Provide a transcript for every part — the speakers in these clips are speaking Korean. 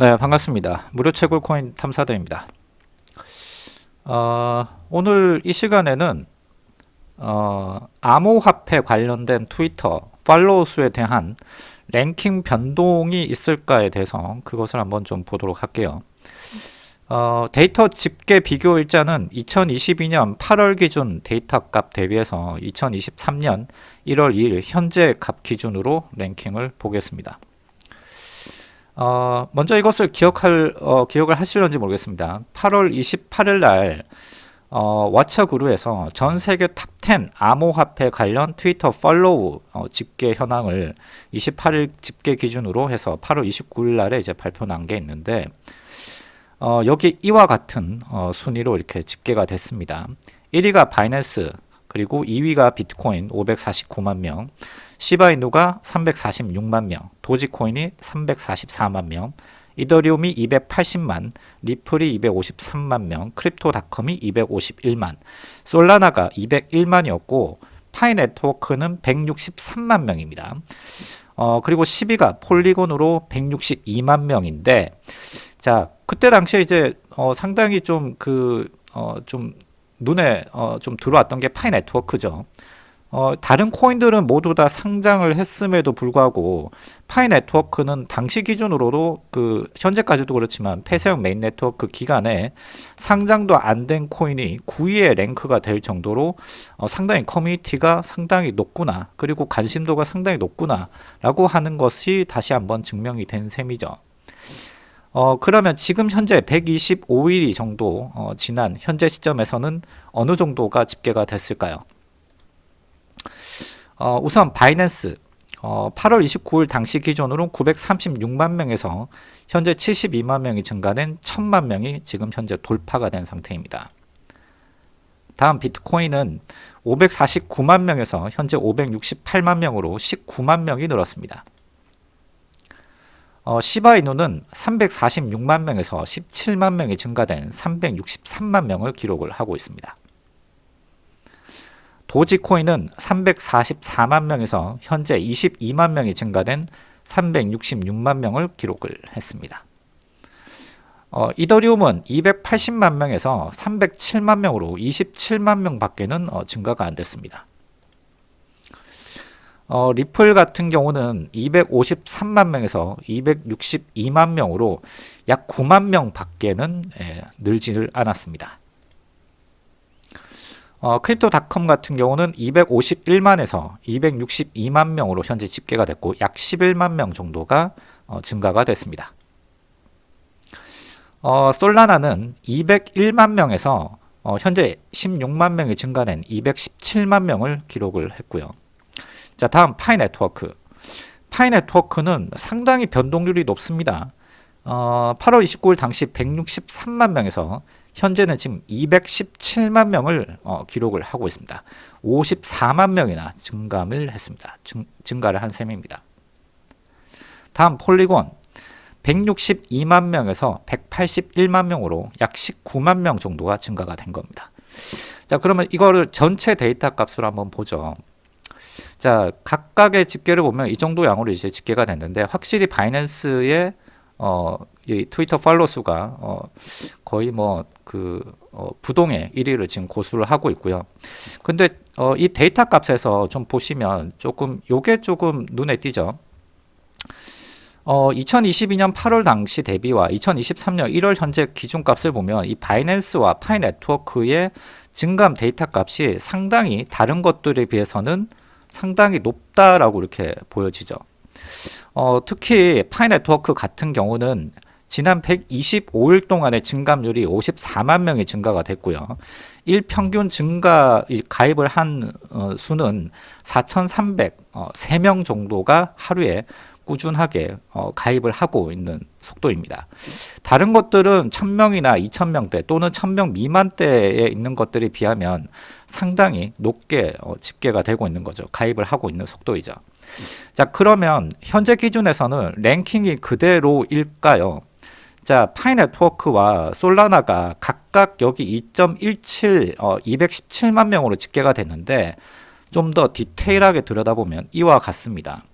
네 반갑습니다. 무료 채굴 코인 탐사대입니다. 어, 오늘 이 시간에는 어, 암호화폐 관련된 트위터 follow 수에 대한 랭킹 변동이 있을까에 대해서 그것을 한번 좀 보도록 할게요. 어, 데이터 집계 비교 일자는 2022년 8월 기준 데이터 값 대비해서 2023년 1월 2일 현재 값 기준으로 랭킹을 보겠습니다. 어, 먼저 이것을 기억할, 어, 기억을 하실런지 모르겠습니다. 8월 28일 날 어, 왓챠그룹에서 전 세계 탑10 암호화폐 관련 트위터 follow 어, 집계 현황을 28일 집계 기준으로 해서 8월 29일 날에 이제 발표 난 게 있는데 어, 여기 이와 같은 어, 순위로 이렇게 집계가 됐습니다. 1위가 바이낸스 그리고 2위가 비트코인 549만 명 시바이누가 346만 명 도지코인이 344만 명 이더리움이 280만 리플이 253만 명 크립토닷컴이 251만 솔라나가 201만이었고 파이 네트워크는 163만 명입니다. 어, 그리고 10위가 폴리곤으로 162만 명인데 자 그때 당시에 이제 어, 상당히 좀그 어, 좀 눈에 어, 좀 들어왔던 게 파이 네트워크죠. 어, 다른 코인들은 모두 다 상장을 했음에도 불구하고 파이 네트워크는 당시 기준으로도 그 현재까지도 그렇지만 폐쇄형 메인 네트워크 기간에 상장도 안 된 코인이 9위에 랭크가 될 정도로 어, 상당히 커뮤니티가 상당히 높구나 그리고 관심도가 상당히 높구나 라고 하는 것이 다시 한번 증명이 된 셈이죠. 어, 그러면 지금 현재 125일이 정도 어, 지난 현재 시점에서는 어느 정도가 집계가 됐을까요? 어, 우선 바이낸스 어, 8월 29일 당시 기준으로 936만 명에서 현재 72만 명이 증가된 1000만 명이 지금 현재 돌파가 된 상태입니다. 다음 비트코인은 549만 명에서 현재 568만 명으로 19만 명이 늘었습니다. 어, 시바이누는 346만 명에서 17만 명이 증가된 363만 명을 기록을 하고 있습니다. 도지코인은 344만 명에서 현재 22만 명이 증가된 366만 명을 기록을 했습니다. 어, 이더리움은 280만 명에서 307만 명으로 27만 명 밖에는 어, 증가가 안 됐습니다. 어, 리플 같은 경우는 253만 명에서 262만 명으로 약 9만 명 밖에는 예, 늘지를 않았습니다. 어, 크립토닷컴 같은 경우는 251만에서 262만 명으로 현재 집계가 됐고 약 11만 명 정도가 어, 증가가 됐습니다. 어, 솔라나는 201만 명에서 어, 현재 16만 명이 증가된 217만 명을 기록을 했고요. 자 다음 파이 네트워크 파이 네트워크는 상당히 변동률이 높습니다. 어, 8월 29일 당시 163만 명에서 현재는 지금 217만 명을 어, 기록을 하고 있습니다. 54만 명이나 증감을 했습니다. 증, 증가를 한 셈입니다. 다음 폴리곤 162만 명에서 181만 명으로 약 19만 명 정도가 증가가 된 겁니다. 자 그러면 이거를 전체 데이터 값으로 한번 보죠. 자 각각의 집계를 보면 이 정도 양으로 이제 집계가 됐는데 확실히 바이낸스의 어, 이 트위터 follow 수가 어, 거의 뭐그 어, 부동의 1위를 지금 고수를 하고 있고요. 근데 어, 이 데이터 값에서 좀 보시면 조금 요게 조금 눈에 띄죠. 어, 2022년 8월 당시 대비와 2023년 1월 현재 기준값을 보면 이 바이낸스와 파이 네트워크의 증감 데이터 값이 상당히 다른 것들에 비해서는 상당히 높다라고 이렇게 보여지죠. 어, 특히 파이 네트워크 같은 경우는 지난 125일 동안의 증감률이 54만 명이 증가가 됐고요. 일평균 증가 가입을 한 어, 수는 4,303명 어, 정도가 하루에 꾸준하게 어, 가입을 하고 있는 속도입니다. 다른 것들은 1000명이나 2000명대 또는 1000명 미만대에 있는 것들에 비하면 상당히 높게 어, 집계가 되고 있는 거죠. 가입을 하고 있는 속도이죠. 자 그러면 현재 기준에서는 랭킹이 그대로일까요? 자 파이 네트워크와 솔라나가 각각 여기 2.17 어, 217만 명으로 집계가 됐는데 좀 더 디테일하게 들여다보면 이와 같습니다.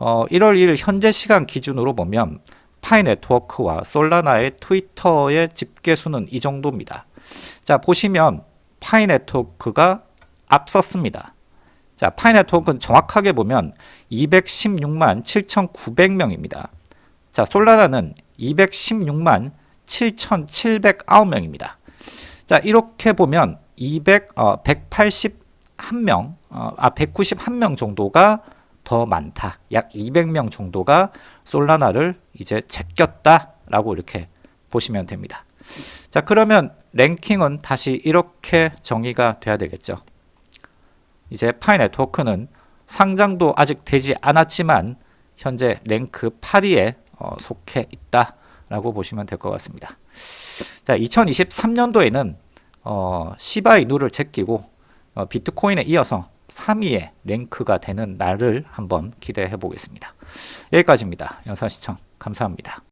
어, 1월 1일 현재 시간 기준으로 보면 파이 네트워크와 솔라나의 트위터의 집계 수는 이 정도입니다. 자, 보시면 파이 네트워크가 앞섰습니다. 자, 파이 네트워크는 정확하게 보면 216만 7,900명입니다. 자, 솔라나는 216만 7,709명입니다. 자, 이렇게 보면 200, 어, 181명, 어, 아, 191명 정도가 더 많다. 약 200명 정도가 솔라나를 이제 제꼈다라고 이렇게 보시면 됩니다. 자, 그러면 랭킹은 다시 이렇게 정의가 돼야 되겠죠. 이제 파이 네트워크는 상장도 아직 되지 않았지만 현재 랭크 8위에 어, 속해 있다라고 보시면 될 것 같습니다. 자, 2023년도에는 어, 시바이누를 제끼고 어, 비트코인에 이어서 3위에 랭크가 되는 날을 한번 기대해 보겠습니다. 여기까지입니다. 영상 시청 감사합니다.